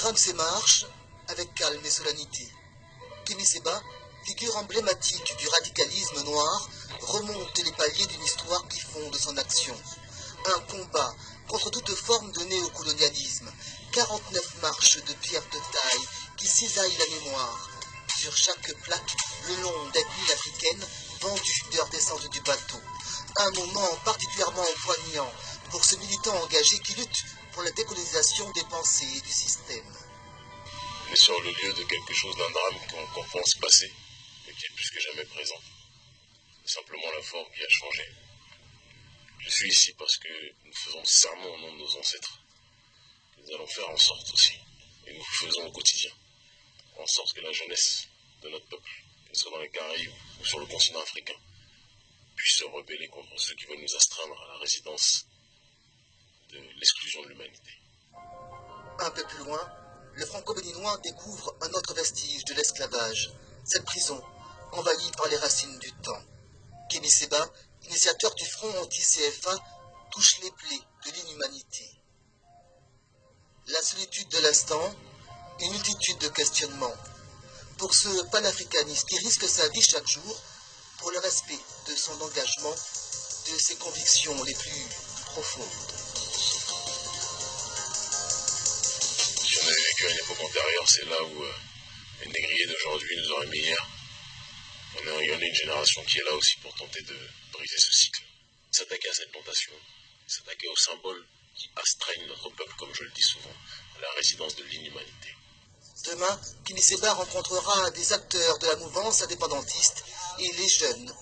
grimpe ses marches avec calme et solennité. Kémy Seba, figure emblématique du radicalisme noir, remonte les paliers d'une histoire qui fonde son action. Un combat contre toute forme de néocolonialisme. 49 marches de pierre de taille qui cisaillent la mémoire. Sur chaque plaque, le nom d'ethnie africaine vendues de leur descente du bateau. Un moment particulièrement ce militant engagé qui lutte pour la décolonisation des pensées et du système. On est sur le lieu de quelque chose d'un drame qu'on pense passer, mais qui est plus que jamais présent. C'est simplement la forme qui a changé. Je suis ici parce que nous faisons serment au nom de nos ancêtres. Nous allons faire en sorte aussi, et nous faisons au quotidien, en sorte que la jeunesse de notre peuple, qu'elle soit dans les Caraïbes ou sur le continent africain, puisse se rebeller contre ceux qui veulent nous astreindre à la résidence de l'exclusion de l'humanité. Un peu plus loin, le franco-béninois découvre un autre vestige de l'esclavage, cette prison, envahie par les racines du temps. Kémy Seba, initiateur du front anti-CFA, touche les plaies de l'inhumanité. La solitude de l'instant, une multitude de questionnements. Pour ce panafricaniste qui risque sa vie chaque jour pour le respect de son engagement, de ses convictions les plus profondes. Antérieure, c'est là où euh, les négriers d'aujourd'hui nous auraient mis hier. On est, il y en a une génération qui est là aussi pour tenter de briser ce cycle. S'attaquer à cette tentation, s'attaquer aux symboles qui astreignent notre peuple, comme je le dis souvent, à la résidence de l'inhumanité. Demain, Kémy Seba rencontrera des acteurs de la mouvance indépendantiste et les jeunes.